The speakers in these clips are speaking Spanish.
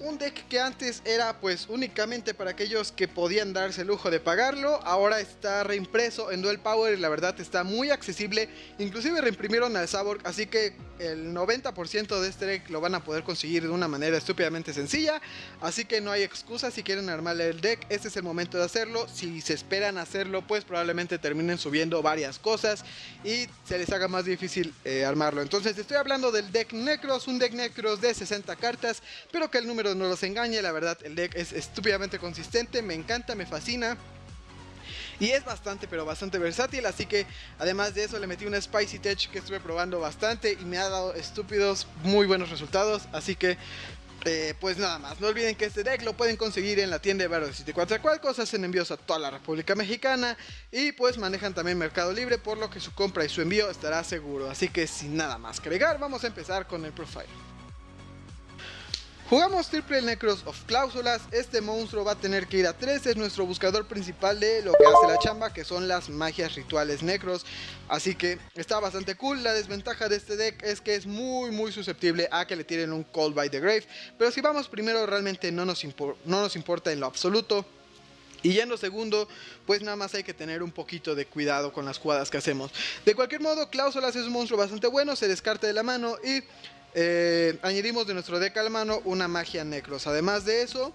un deck que antes era pues únicamente para aquellos que podían darse el lujo de pagarlo, ahora está reimpreso en Duel Power y la verdad está muy accesible, inclusive reimprimieron al Saborg, así que el 90% de este deck lo van a poder conseguir de una manera estúpidamente sencilla, así que no hay excusa si quieren armarle el deck, este es el momento de hacerlo, si se esperan hacerlo pues probablemente terminen subiendo varias cosas y se les haga más difícil eh, armarlo, entonces estoy hablando del deck Necros, un deck Necros de 60 cartas, pero que el número no los engañe, la verdad el deck es estúpidamente consistente, me encanta, me fascina. Y es bastante, pero bastante versátil, así que además de eso le metí una Spicy Tech que estuve probando bastante y me ha dado estúpidos muy buenos resultados, así que eh, pues nada más, no olviden que este deck lo pueden conseguir en la tienda de Battle City Cualcos, hacen envíos a toda la República Mexicana y pues manejan también Mercado Libre, por lo que su compra y su envío estará seguro. Así que sin nada más que agregar, vamos a empezar con el profile. Jugamos Triple Necros of Cláusulas, este monstruo va a tener que ir a 3, es nuestro buscador principal de lo que hace la chamba, que son las magias rituales necros, así que está bastante cool, la desventaja de este deck es que es muy muy susceptible a que le tiren un Cold by the Grave, pero si vamos primero realmente no nos, no nos importa en lo absoluto, y yendo segundo, pues nada más hay que tener un poquito de cuidado con las jugadas que hacemos. De cualquier modo, Cláusulas es un monstruo bastante bueno, se descarta de la mano y eh, añadimos de nuestro deck al mano una magia necros. Además de eso,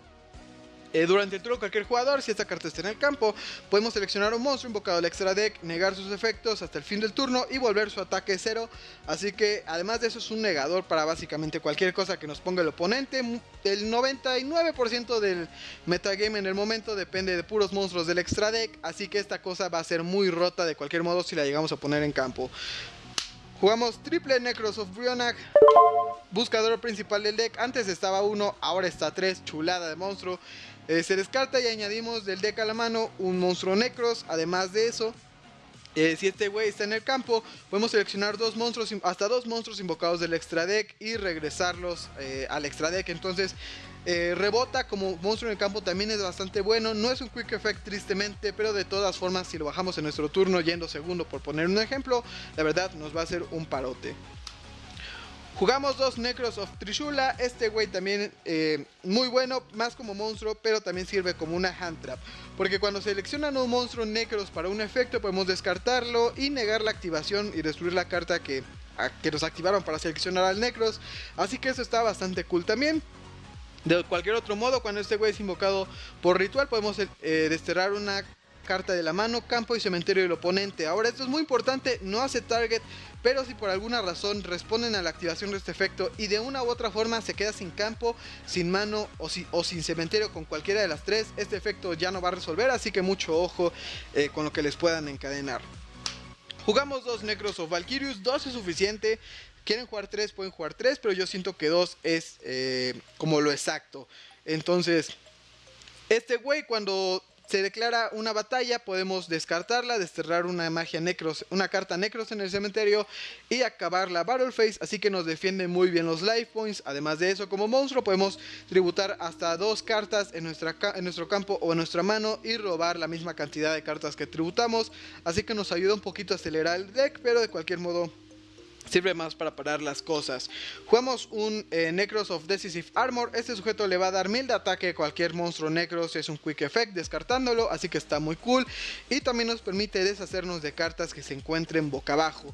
eh, durante el turno cualquier jugador, si esta carta está en el campo, podemos seleccionar un monstruo invocado al extra deck, negar sus efectos hasta el fin del turno y volver su ataque cero. Así que además de eso es un negador para básicamente cualquier cosa que nos ponga el oponente. El 99% del metagame en el momento depende de puros monstruos del extra deck, así que esta cosa va a ser muy rota de cualquier modo si la llegamos a poner en campo. Jugamos triple Necros of Brionac, buscador principal del deck. Antes estaba uno, ahora está tres, chulada de monstruo. Eh, se descarta y añadimos del deck a la mano un monstruo Necros. Además de eso, eh, si este güey está en el campo, podemos seleccionar dos monstruos, hasta dos monstruos invocados del extra deck y regresarlos eh, al extra deck. Entonces, eh, rebota como monstruo en el campo también es bastante bueno. No es un quick effect tristemente, pero de todas formas si lo bajamos en nuestro turno yendo segundo por poner un ejemplo, la verdad nos va a hacer un parote. Jugamos dos Necros of Trishula, este güey también eh, muy bueno, más como monstruo, pero también sirve como una hand trap. Porque cuando seleccionan un monstruo Necros para un efecto podemos descartarlo y negar la activación y destruir la carta que, que nos activaron para seleccionar al Necros. Así que eso está bastante cool también. De cualquier otro modo, cuando este güey es invocado por ritual, podemos eh, desterrar una carta de la mano, campo y cementerio del oponente. Ahora esto es muy importante, no hace target, pero si por alguna razón responden a la activación de este efecto y de una u otra forma se queda sin campo, sin mano o, o sin cementerio con cualquiera de las tres, este efecto ya no va a resolver, así que mucho ojo eh, con lo que les puedan encadenar. Jugamos dos Necros of Valkyrius, dos es suficiente, quieren jugar 3, pueden jugar 3, pero yo siento que 2 es eh, como lo exacto. Entonces, este güey cuando se declara una batalla, podemos descartarla, desterrar una magia necros, una carta necros en el cementerio y acabar la battle phase, así que nos defiende muy bien los life points. Además de eso, como monstruo podemos tributar hasta dos cartas en, en nuestro campo o en nuestra mano y robar la misma cantidad de cartas que tributamos, así que nos ayuda un poquito a acelerar el deck, pero de cualquier modo sirve más para parar las cosas. Jugamos un eh, Necros of Decisive Armor. Este sujeto le va a dar 1000 de ataque a cualquier monstruo Necros. Es un Quick Effect descartándolo, así que está muy cool. Y también nos permite deshacernos de cartas que se encuentren boca abajo.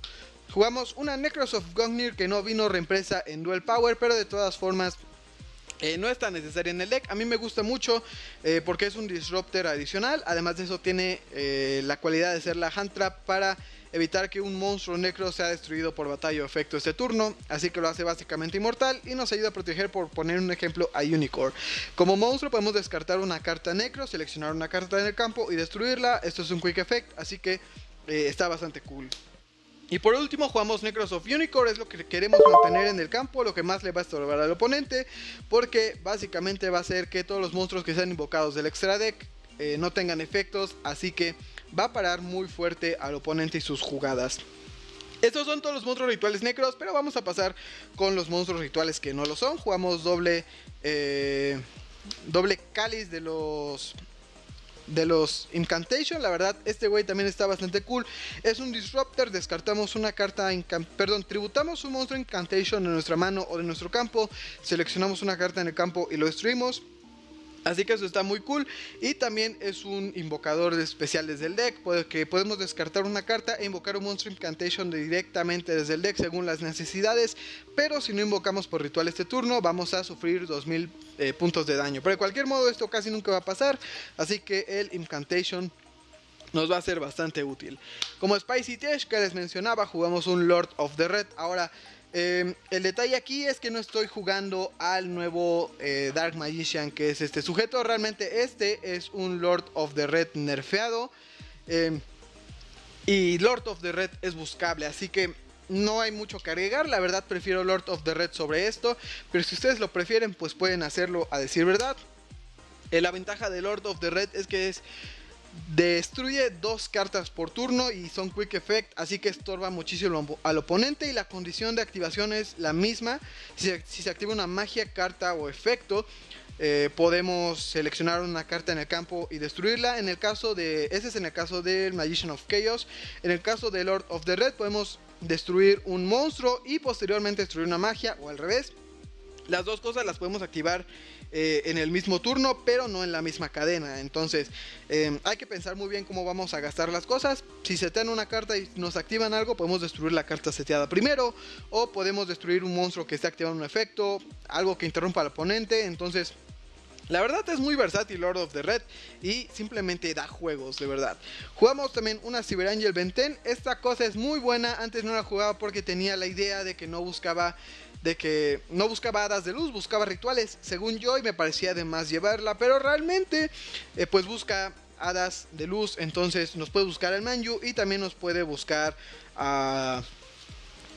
Jugamos una Necros of Gungnir que no vino reempresa en Duel Power, pero de todas formas eh, no es tan necesaria en el deck, a mí me gusta mucho eh, porque es un disruptor adicional, además de eso tiene la cualidad de ser la hand trap para evitar que un monstruo necro sea destruido por batalla o efecto este turno, así que lo hace básicamente inmortal y nos ayuda a proteger por poner un ejemplo a Unicorn. Como monstruo podemos descartar una carta necro, seleccionar una carta en el campo y destruirla, esto es un quick effect, así que eh, está bastante cool. Y por último jugamos Necros of Unicorn, es lo que queremos mantener en el campo, lo que más le va a estorbar al oponente, porque básicamente va a hacer que todos los monstruos que sean invocados del extra deck eh, no tengan efectos, así que va a parar muy fuerte al oponente y sus jugadas. Estos son todos los monstruos rituales necros, pero vamos a pasar con los monstruos rituales que no lo son. Jugamos doble, eh, doble cáliz de los de los Incantation. La verdad, este güey también está bastante cool. Es un Disruptor, descartamos una carta, perdón, tributamos un monstruo Incantation en nuestra mano o de nuestro campo, seleccionamos una carta en el campo y lo destruimos. Así que eso está muy cool. Y también es un invocador especial desde el deck. Que podemos descartar una carta e invocar un monstruo incantation directamente desde el deck según las necesidades. Pero si no invocamos por ritual este turno, vamos a sufrir 2000 eh, puntos de daño. Pero de cualquier modo, esto casi nunca va a pasar. Así que el incantation nos va a ser bastante útil. Como Spicy Tesh que les mencionaba, jugamos un Lord of the Red. Ahora Em, el detalle aquí es que no estoy jugando al nuevo eh, Dark Magician que es este sujeto. Realmente este es un Lord of the Red nerfeado. Em, y Lord of the Red es buscable, así que no hay mucho que agregar. La verdad prefiero Lord of the Red sobre esto. Pero si ustedes lo prefieren, pues pueden hacerlo a decir verdad. Eh, la ventaja de Lord of the Red es que es Destruye dos cartas por turno y son quick effect, así que estorba muchísimo al oponente y la condición de activación es la misma. Si, se activa una magia, carta o efecto, eh, podemos seleccionar una carta en el campo y destruirla. En el caso de, ese es en el caso del Magician of Chaos. En el caso de Lord of the Red podemos destruir un monstruo y posteriormente destruir una magia o al revés. Las dos cosas las podemos activar eh, en el mismo turno, pero no en la misma cadena. Entonces, em, hay que pensar muy bien cómo vamos a gastar las cosas. Si setean una carta y nos activan algo, podemos destruir la carta seteada primero, o podemos destruir un monstruo que esté activando un efecto, algo que interrumpa al oponente. Entonces, la verdad es muy versátil Lord of the Red y simplemente da juegos, de verdad. Jugamos también una Cyber Angel Benten. Esta cosa es muy buena, antes no la jugaba porque tenía la idea de que no buscaba de que no buscaba hadas de luz, buscaba rituales, según yo, y me parecía de más llevarla, pero realmente eh, pues busca hadas de luz, entonces nos puede buscar el Manju y también nos puede buscar a,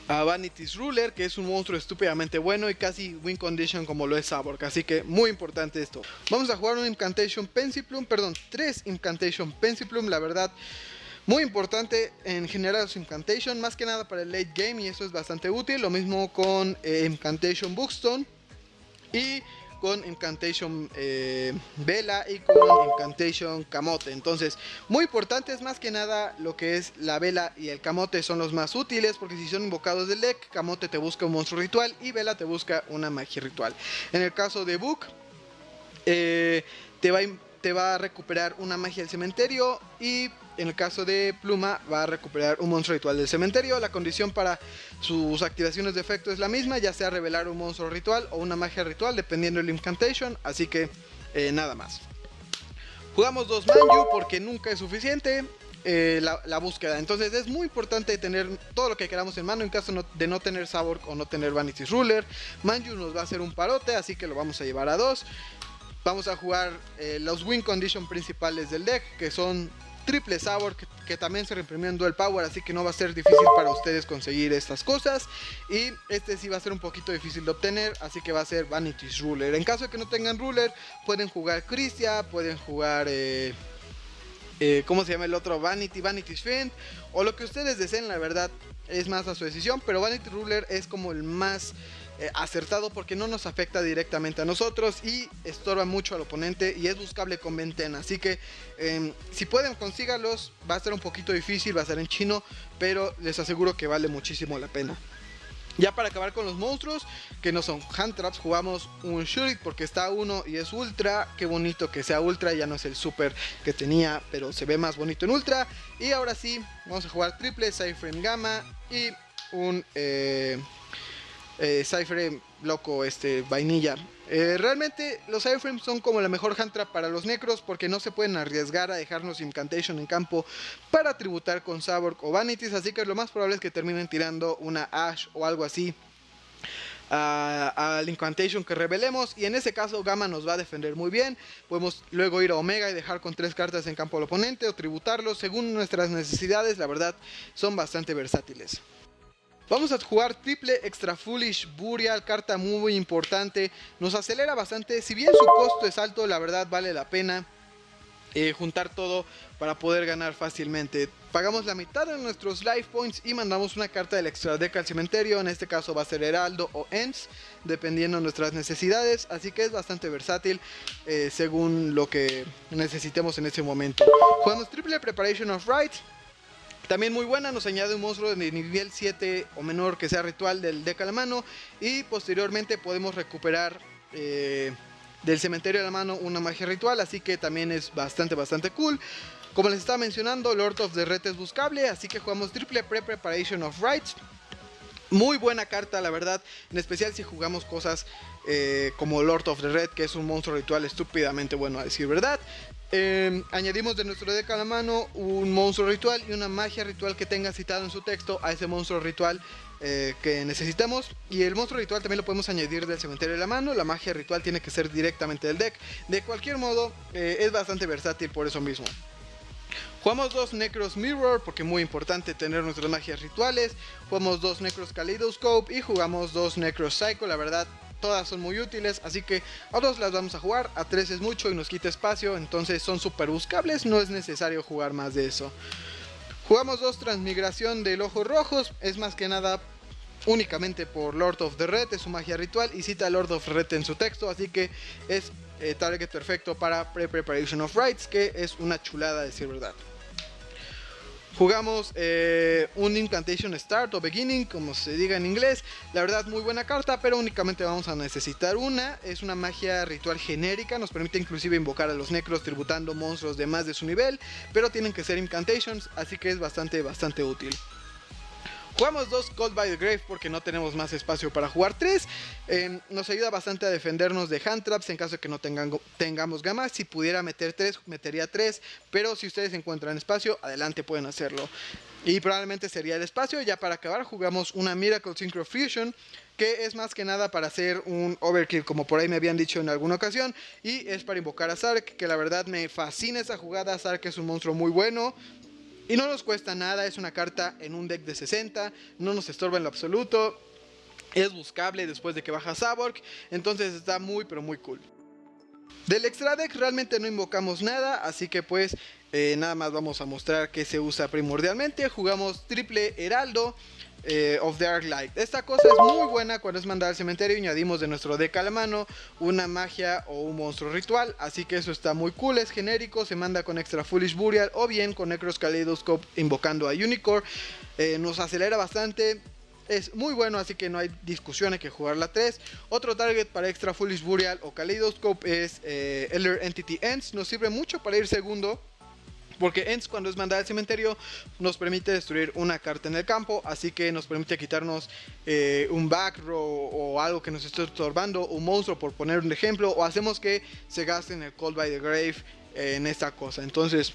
a Vanity's Ruler, que es un monstruo estúpidamente bueno y casi win condition como lo es Saborg, así que muy importante esto. Vamos a jugar un Incantation Pensiplume, perdón, tres Incantation Pensiplume, la verdad muy importante en general su Incantation, más que nada para el late game y eso es bastante útil. Lo mismo con eh, Incantation Bookstone y con Incantation eh, Vela y con Incantation Camote. Entonces, muy importante es más que nada lo que es la Vela y el Camote son los más útiles porque si son invocados del deck, Camote te busca un monstruo ritual y Vela te busca una magia ritual. En el caso de Book, eh, te va a te va a recuperar una magia del cementerio y en el caso de Pluma va a recuperar un monstruo ritual del cementerio. La condición para sus activaciones de efecto es la misma, ya sea revelar un monstruo ritual o una magia ritual dependiendo del incantation, así que eh, nada más. Jugamos dos Manju porque nunca es suficiente. Eh, la, búsqueda. Entonces es muy importante tener todo lo que queramos en mano en caso de no tener Sabor o no tener Vanity Ruler. Manju nos va a hacer un parote, así que lo vamos a llevar a dos. Vamos a jugar eh, los win condition principales del deck, que son triple sabor, que, también se reimprimió en dual power, así que no va a ser difícil para ustedes conseguir estas cosas. Y este sí va a ser un poquito difícil de obtener, así que va a ser Vanity's Ruler. En caso de que no tengan Ruler, pueden jugar Christia, pueden jugar... Eh, eh, ¿Cómo se llama el otro? Vanity, Vanity's Fiend. O lo que ustedes deseen, la verdad, es más a su decisión. Pero Vanity Ruler es como el más eh, acertado porque no nos afecta directamente a nosotros y estorba mucho al oponente y es buscable con ventana. Así que em, si pueden consígalos, va a ser un poquito difícil, va a ser en chino, pero les aseguro que vale muchísimo la pena. Ya para acabar con los monstruos, que no son hand traps, jugamos un Shurik porque está uno y es ultra. Qué bonito que sea ultra, ya no es el super que tenía, pero se ve más bonito en ultra. Y ahora sí, vamos a jugar triple, Cypher Gamma y un eh, eh, Cypher loco, este, vainilla. Eh, realmente los Cypherframes son como la mejor hand trap para los necros porque no se pueden arriesgar a dejarnos Incantation en campo para tributar con Saborg o Vanities, así que lo más probable es que terminen tirando una Ash o algo así al Incantation que revelemos y en ese caso Gamma nos va a defender muy bien. Podemos luego ir a Omega y dejar con tres cartas en campo al oponente o tributarlo según nuestras necesidades. La verdad son bastante versátiles Vamos a jugar triple Extra Foolish Burial, carta muy importante. Nos acelera bastante, si bien su costo es alto, la verdad vale la pena. eh, juntar todo para poder ganar fácilmente. Pagamos la mitad de nuestros life points y mandamos una carta del extra deck al cementerio. En este caso va a ser Heraldo o Ents, dependiendo de nuestras necesidades. Así que es bastante versátil eh, según lo que necesitemos en ese momento. Jugamos triple Preparation of Right. También muy buena, nos añade un monstruo de nivel 7 o menor que sea ritual del deck a la mano. Y posteriormente podemos recuperar... Eh, del cementerio de la mano una magia ritual, así que también es bastante, bastante cool. Como les estaba mencionando, Lord of the Red es buscable, así que jugamos triple pre Preparation of Rights. Muy buena carta, la verdad, en especial si jugamos cosas eh, como Lord of the Red, que es un monstruo ritual estúpidamente bueno a decir verdad. Em, añadimos de nuestro deck a la mano un monstruo ritual y una magia ritual que tenga citado en su texto a ese monstruo ritual eh, que necesitamos. Y el monstruo ritual también lo podemos añadir del cementerio de la mano. La magia ritual tiene que ser directamente del deck. De cualquier modo, eh, es bastante versátil por eso mismo. Jugamos dos Necros Mirror porque es muy importante tener nuestras magias rituales. Jugamos dos Necros Kaleidoscope y jugamos dos Necros Psycho. La verdad, todas son muy útiles, así que a dos las vamos a jugar, a tres es mucho y nos quita espacio, entonces son super buscables, no es necesario jugar más de eso. Jugamos dos Transmigración del Ojo Rojos, es más que nada únicamente por Lord of the Red, es su magia ritual y cita Lord of the Red en su texto, así que es eh, target perfecto para Pre-Preparation of Rights, que es una chulada de decir verdad. Jugamos eh, un Incantation Start o Beginning, como se diga en inglés. La verdad, muy buena carta, pero únicamente vamos a necesitar una. Es una magia ritual genérica, nos permite inclusive invocar a los necros tributando monstruos de más de su nivel, pero tienen que ser Incantations, así que es bastante, bastante útil. Jugamos dos Cold by the Grave porque no tenemos más espacio para jugar tres. Em, nos ayuda bastante a defendernos de hand traps en caso de que no tengamos gamas. Si pudiera meter tres, metería tres. Pero si ustedes encuentran espacio, adelante pueden hacerlo. Y probablemente sería el espacio. Ya para acabar, jugamos una Miracle Synchro Fusion. Que es más que nada para hacer un overkill, como por ahí me habían dicho en alguna ocasión. Y es para invocar a Zark, que la verdad me fascina esa jugada. Zark es un monstruo muy bueno. Y no nos cuesta nada, es una carta en un deck de 60, no nos estorba en lo absoluto. Es buscable después de que baja Saborg, entonces está muy pero muy cool. Del extra deck realmente no invocamos nada, así que pues eh, nada más vamos a mostrar que se usa primordialmente. Jugamos triple heraldo, eh, of Dark Light. Esta cosa es muy buena cuando es mandada al cementerio añadimos de nuestro deck a la mano una magia o un monstruo ritual. Así que eso está muy cool, es genérico, se manda con extra Foolish Burial o bien con Necros Kaleidoscope invocando a Unicorn. Eh, nos acelera bastante, es muy bueno, así que no hay discusión, hay que jugar la 3. Otro target para extra Foolish Burial o Kaleidoscope es eh, Elder Entity Ends. Nos sirve mucho para ir segundo porque Ents cuando es mandada al cementerio nos permite destruir una carta en el campo, así que nos permite quitarnos eh, un back row o algo que nos esté estorbando, un monstruo por poner un ejemplo, o hacemos que se gasten el Cold by the Grave en esta cosa. Entonces,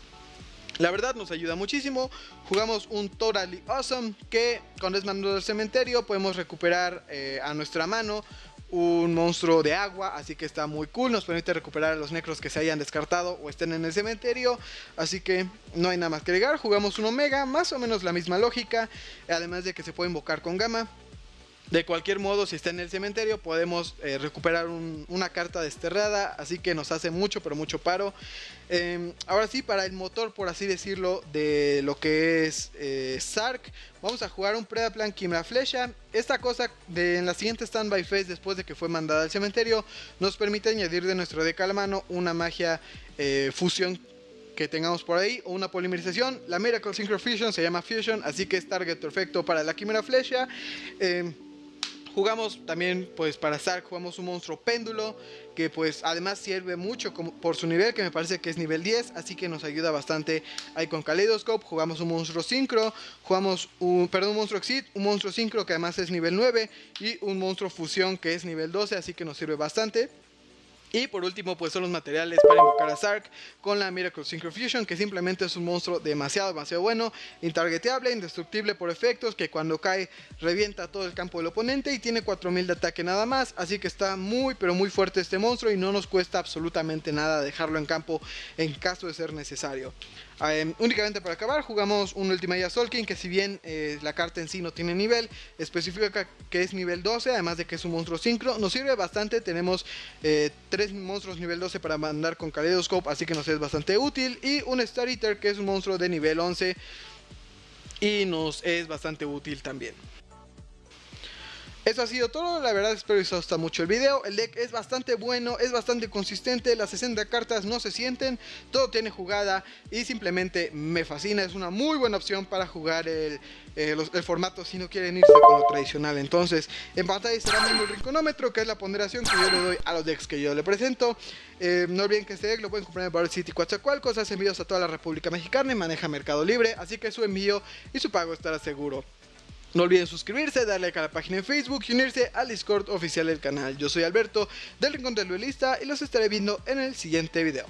la verdad nos ayuda muchísimo. Jugamos un Totally Awesome que cuando es mandado al cementerio podemos recuperar eh, a nuestra mano un monstruo de agua, así que está muy cool, nos permite recuperar a los necros que se hayan descartado o estén en el cementerio, así que no hay nada más que agregar, jugamos un omega, más o menos la misma lógica, además de que se puede invocar con gama, de cualquier modo, si está en el cementerio, podemos eh, recuperar una carta desterrada, así que nos hace mucho, pero mucho paro. Em, ahora sí, para el motor, por así decirlo, de lo que es eh, Sark, vamos a jugar un Predaplan Quimera Flecha. Esta cosa de, en la siguiente Standby Phase, después de que fue mandada al cementerio, nos permite añadir de nuestro deck a la mano una magia eh, fusión que tengamos por ahí o una polimerización. La Miracle Synchro Fusion se llama Fusion, así que es target perfecto para la Quimera Flecha. Em, Jugamos también, pues para Sark, jugamos un monstruo péndulo, que pues además sirve mucho como, por su nivel, que me parece que es nivel 10, así que nos ayuda bastante ahí con Kaleidoscope. Jugamos un monstruo sincro, jugamos un, perdón, un monstruo exit, un monstruo sincro que además es nivel 9 y un monstruo fusión que es nivel 12, así que nos sirve bastante. Y por último, pues son los materiales para invocar a Sark con la Miracle Synchro Fusion, que simplemente es un monstruo demasiado, demasiado bueno, intargeteable, indestructible por efectos, que cuando cae revienta todo el campo del oponente y tiene 4000 de ataque nada más, así que está muy, pero muy fuerte este monstruo y no nos cuesta absolutamente nada dejarlo en campo en caso de ser necesario. Em, únicamente para acabar, jugamos un Ultimate King que si bien eh, la carta en sí no tiene nivel, especifica que es nivel 12, además de que es un monstruo sincro, nos sirve bastante, tenemos 3 tres monstruos nivel 12 para mandar con Kaleidoscope, así que nos es bastante útil. Y un Star Eater que es un monstruo de nivel 11 y nos es bastante útil también. Eso ha sido todo, la verdad espero que os guste mucho el video, el deck es bastante bueno, es bastante consistente, las 60 cartas no se sienten, todo tiene jugada y simplemente me fascina, es una muy buena opción para jugar el, eh, formato si no quieren irse con lo tradicional. Entonces, en pantalla estará viendo el rinconómetro, que es la ponderación que yo le doy a los decks que yo le presento. Eh, no olviden que este deck lo pueden comprar en Power City Coatzacoalcos, hace envíos a toda la República Mexicana y maneja Mercado Libre, así que su envío y su pago estará seguro. No olviden suscribirse, darle like a la página en Facebook y unirse al Discord oficial del canal. Yo soy Alberto del Rincón del Duelista y los estaré viendo en el siguiente video.